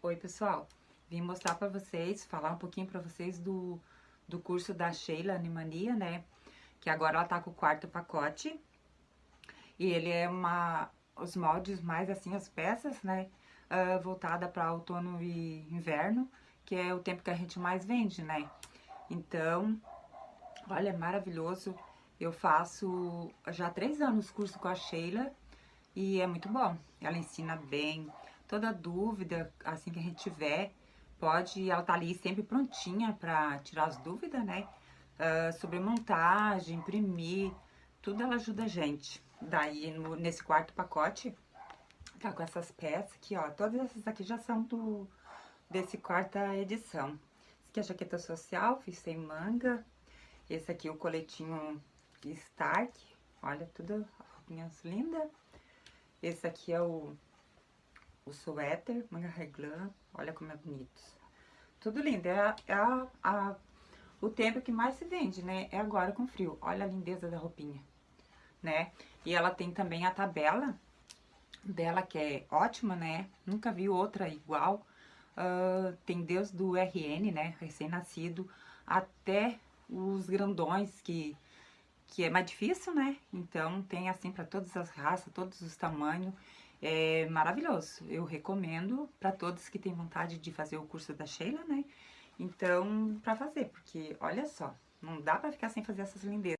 Oi, pessoal. Vim mostrar pra vocês, falar um pouquinho pra vocês do, do curso da Sheila Animania, né? Que agora ela tá com o quarto pacote. E ele é uma... Os moldes mais assim, as peças, né? Uh, voltada pra outono e inverno, que é o tempo que a gente mais vende, né? Então, olha, é maravilhoso. Eu faço já há três anos curso com a Sheila e é muito bom. Ela ensina bem, toda dúvida, assim que a gente tiver, pode, ela tá ali sempre prontinha para tirar as dúvidas, né? Uh, sobre montagem, imprimir, tudo ela ajuda a gente. Daí, no, nesse quarto pacote, tá com essas peças aqui, ó. Todas essas aqui já são do, desse quarta edição. Esse aqui é a jaqueta social, fiz sem manga. Esse aqui é o coletinho Stark. Olha, tudo roupinhas lindas. Esse aqui é o o suéter, manga reglã, olha como é bonito. Tudo lindo, é, a, é a, a, o tempo que mais se vende, né? É agora com frio. Olha a lindeza da roupinha, né? E ela tem também a tabela dela, que é ótima, né? Nunca vi outra igual. Uh, tem desde do RN, né? Recém-nascido, até os grandões, que, que é mais difícil, né? Então, tem assim para todas as raças, todos os tamanhos. É maravilhoso, eu recomendo para todos que têm vontade de fazer o curso da Sheila, né? Então, para fazer, porque olha só, não dá para ficar sem fazer essas lindezas.